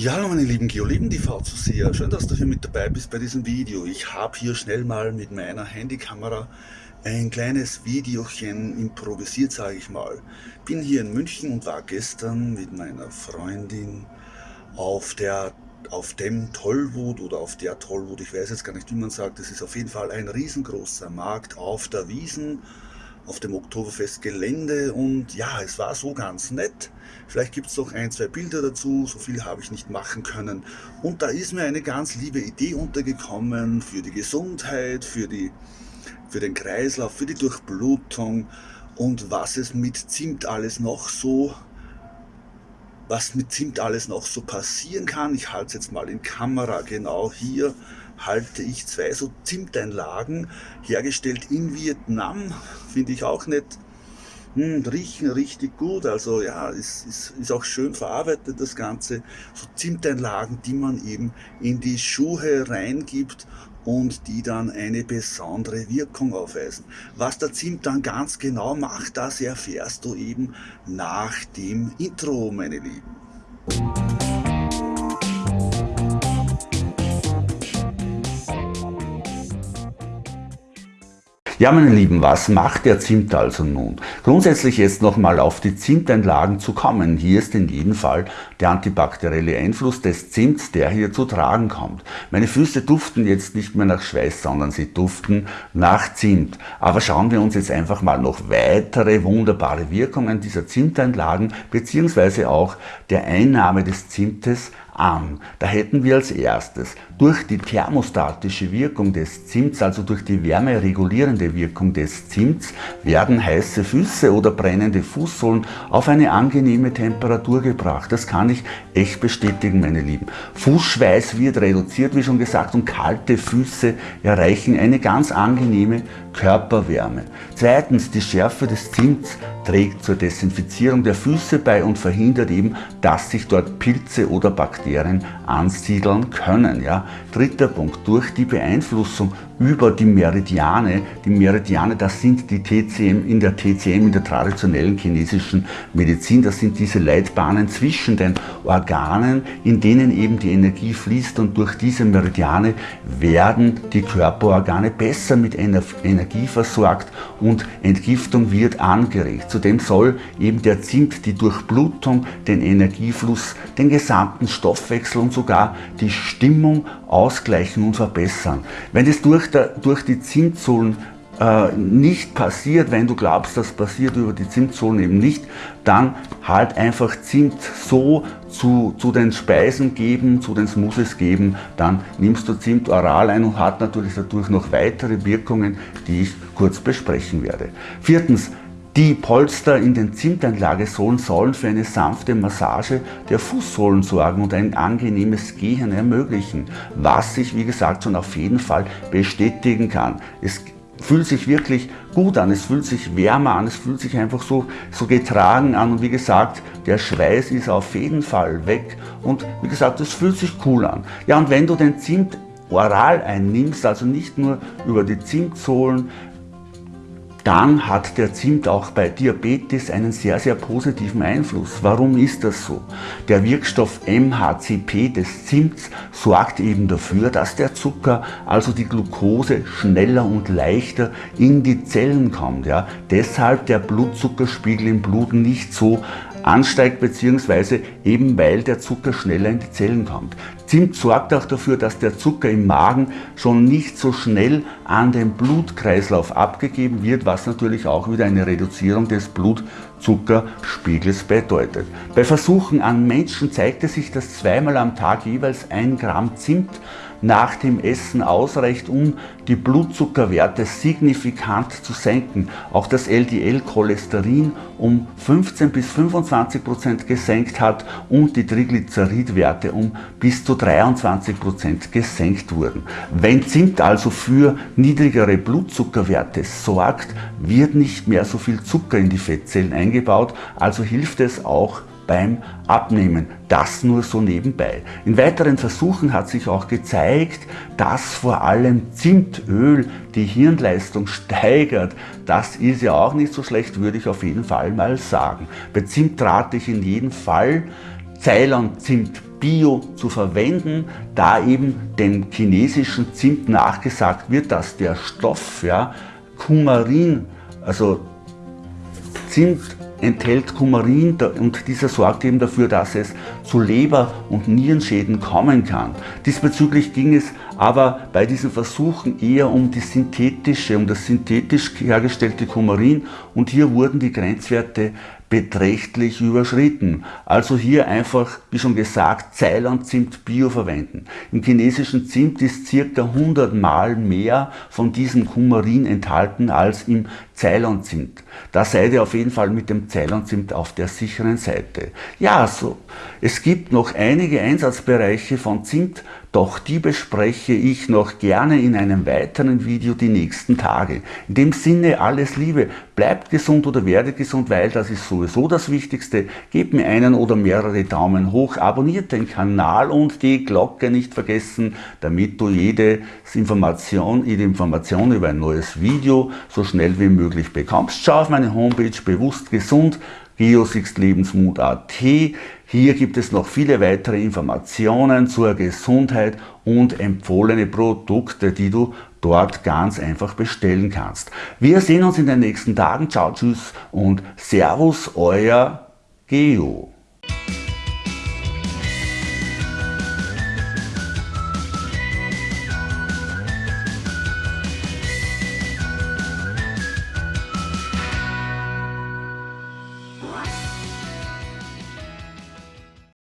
Ja, hallo meine lieben Geoleben-TV-Zuseher, schön, dass du hier mit dabei bist bei diesem Video. Ich habe hier schnell mal mit meiner Handykamera ein kleines Videochen improvisiert, sage ich mal. Bin hier in München und war gestern mit meiner Freundin auf der auf dem Tollwut oder auf der Tollwut, ich weiß jetzt gar nicht, wie man sagt, es ist auf jeden Fall ein riesengroßer Markt auf der Wiesen auf dem Oktoberfestgelände und ja, es war so ganz nett. Vielleicht gibt es noch ein, zwei Bilder dazu, so viel habe ich nicht machen können. Und da ist mir eine ganz liebe Idee untergekommen für die Gesundheit, für, die, für den Kreislauf, für die Durchblutung und was es mit Zimt alles noch so was mit Zimt alles noch so passieren kann. Ich halte es jetzt mal in Kamera genau hier halte ich zwei so Zimteinlagen, hergestellt in Vietnam, finde ich auch nicht. Hm, riechen richtig gut, also ja, ist, ist, ist auch schön verarbeitet das Ganze. So Zimteinlagen, die man eben in die Schuhe reingibt und die dann eine besondere Wirkung aufweisen. Was der Zimt dann ganz genau macht, das erfährst du eben nach dem Intro, meine Lieben. Ja, meine Lieben, was macht der Zimt also nun? Grundsätzlich jetzt nochmal auf die Zimteinlagen zu kommen. Hier ist in jedem Fall der antibakterielle Einfluss des Zimts, der hier zu tragen kommt. Meine Füße duften jetzt nicht mehr nach Schweiß, sondern sie duften nach Zimt. Aber schauen wir uns jetzt einfach mal noch weitere wunderbare Wirkungen dieser Zimteinlagen beziehungsweise auch der Einnahme des Zimtes an. Da hätten wir als erstes durch die thermostatische Wirkung des Zimts, also durch die wärmeregulierende Wirkung des Zimts, werden heiße Füße oder brennende Fußsohlen auf eine angenehme Temperatur gebracht. Das kann ich echt bestätigen, meine Lieben. Fußschweiß wird reduziert, wie schon gesagt, und kalte Füße erreichen eine ganz angenehme Körperwärme. Zweitens, die Schärfe des Zimts trägt zur Desinfizierung der Füße bei und verhindert eben, dass sich dort Pilze oder Bakterien ansiedeln können. Ja. Dritter Punkt, durch die Beeinflussung über die Meridiane. Die Meridiane, das sind die TCM in der TCM, in der traditionellen chinesischen Medizin. Das sind diese Leitbahnen zwischen den Organen, in denen eben die Energie fließt und durch diese Meridiane werden die Körperorgane besser mit Energie versorgt und Entgiftung wird angeregt. Zudem soll eben der Zimt die Durchblutung, den Energiefluss, den gesamten Stoffwechsel und sogar die Stimmung ausgleichen und verbessern. Wenn es durch durch die Zimtsohlen äh, nicht passiert, wenn du glaubst, das passiert über die Zimtsohlen eben nicht, dann halt einfach Zimt so zu, zu den Speisen geben, zu den Smoothies geben, dann nimmst du Zimt oral ein und hat natürlich dadurch noch weitere Wirkungen, die ich kurz besprechen werde. Viertens, die Polster in den Zimtanlagesohlen sollen für eine sanfte Massage der Fußsohlen sorgen und ein angenehmes Gehen ermöglichen, was sich wie gesagt schon auf jeden Fall bestätigen kann. Es fühlt sich wirklich gut an, es fühlt sich wärmer an, es fühlt sich einfach so, so getragen an und wie gesagt, der Schweiß ist auf jeden Fall weg und wie gesagt, es fühlt sich cool an. Ja und wenn du den Zimt oral einnimmst, also nicht nur über die Zimtsohlen, dann hat der Zimt auch bei Diabetes einen sehr, sehr positiven Einfluss. Warum ist das so? Der Wirkstoff MHCP des Zimts sorgt eben dafür, dass der Zucker, also die Glucose, schneller und leichter in die Zellen kommt. Ja? Deshalb der Blutzuckerspiegel im Blut nicht so ansteigt, beziehungsweise eben weil der Zucker schneller in die Zellen kommt. Zimt sorgt auch dafür, dass der Zucker im Magen schon nicht so schnell an den Blutkreislauf abgegeben wird, was natürlich auch wieder eine Reduzierung des Blutzuckerspiegels bedeutet. Bei Versuchen an Menschen zeigte sich, dass zweimal am Tag jeweils ein Gramm Zimt nach dem Essen ausreicht, um die Blutzuckerwerte signifikant zu senken. Auch das LDL-Cholesterin um 15 bis 25 Prozent gesenkt hat und die Triglyceridwerte um bis zu 23 Prozent gesenkt wurden. Wenn Zimt also für niedrigere Blutzuckerwerte sorgt, wird nicht mehr so viel Zucker in die Fettzellen eingebaut, also hilft es auch beim Abnehmen. Das nur so nebenbei. In weiteren Versuchen hat sich auch gezeigt, dass vor allem Zimtöl die Hirnleistung steigert. Das ist ja auch nicht so schlecht, würde ich auf jeden Fall mal sagen. Bei Zimt rate ich in jedem Fall Ceylon-Zimt Bio zu verwenden, da eben dem chinesischen Zimt nachgesagt wird, dass der Stoff ja, Kumarin, also Zimt enthält Kumarin und dieser sorgt eben dafür, dass es zu Leber- und Nierenschäden kommen kann. Diesbezüglich ging es aber bei diesen Versuchen eher um die synthetische, um das synthetisch hergestellte Kumarin und hier wurden die Grenzwerte beträchtlich überschritten. Also hier einfach, wie schon gesagt, Ceylon-Zimt Bio verwenden. Im chinesischen Zimt ist circa 100 Mal mehr von diesem Kumarin enthalten als im Ceylon-Zimt. Da seid ihr auf jeden Fall mit dem Ceylon-Zimt auf der sicheren Seite. Ja, so. Es gibt noch einige Einsatzbereiche von Zimt, doch die bespreche ich noch gerne in einem weiteren Video die nächsten Tage. In dem Sinne alles Liebe, bleibt gesund oder werdet gesund, weil das ist sowieso das Wichtigste. Gebt mir einen oder mehrere Daumen hoch, abonniert den Kanal und die Glocke nicht vergessen, damit du jede Information, jede Information über ein neues Video so schnell wie möglich bekommst. Schau auf meine Homepage bewusst gesund geosixlebensmut.at. Hier gibt es noch viele weitere Informationen zur Gesundheit und empfohlene Produkte, die du dort ganz einfach bestellen kannst. Wir sehen uns in den nächsten Tagen. Ciao, tschüss und Servus, euer Geo.